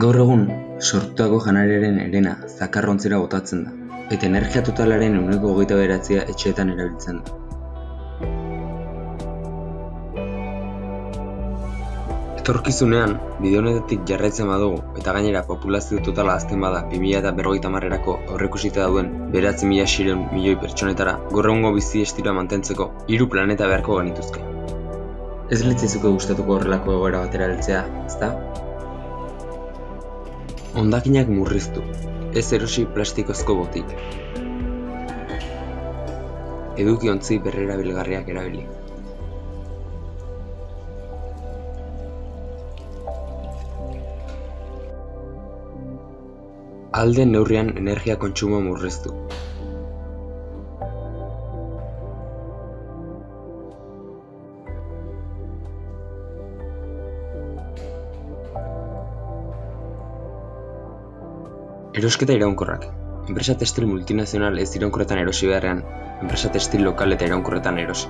Gaur egun, sortutako janariaren herena zakarrontzira botatzen da, eta energia totalaren ehuneko hogeita bederatzia etxeetan erabiltzen da. Etorkizunean, bide honetatik jarraitzen badugu, eta gainera populazio totala azten bada 2050erako aurreikusita dauden beratzi mila xireun milioi pertsonetara, gaur egungo bizi estiloa mantentzeko hiru planeta beharko genituzke. Ez litzaizuke gustatuko horrelako egoera batera heltzea, ezta? Hondakinak murriztu, ez erosi plastikozko botik. Edukiontzi berrerabilgarriak erabili. Ahal den neurrian energia kontsumoa murriztu. Erosketa iraunkorrak. Enpresa textil multinazional ez iraunkorretan erosi beharrean, enpresa textil lokal eta iraunkorretan erosi.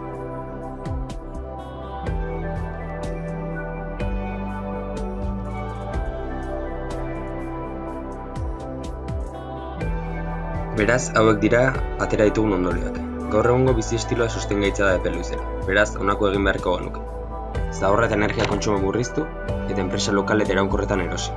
Beraz, hauek dira atera ditugun ondorioak. Gaur egungo bizi estiloa sostengaitza da epe luzera. Beraz, honako egin beharko genuke. Zaborra eta energia kontsumo murriztu eta enpresa lokal eta iraunkorretan erosi.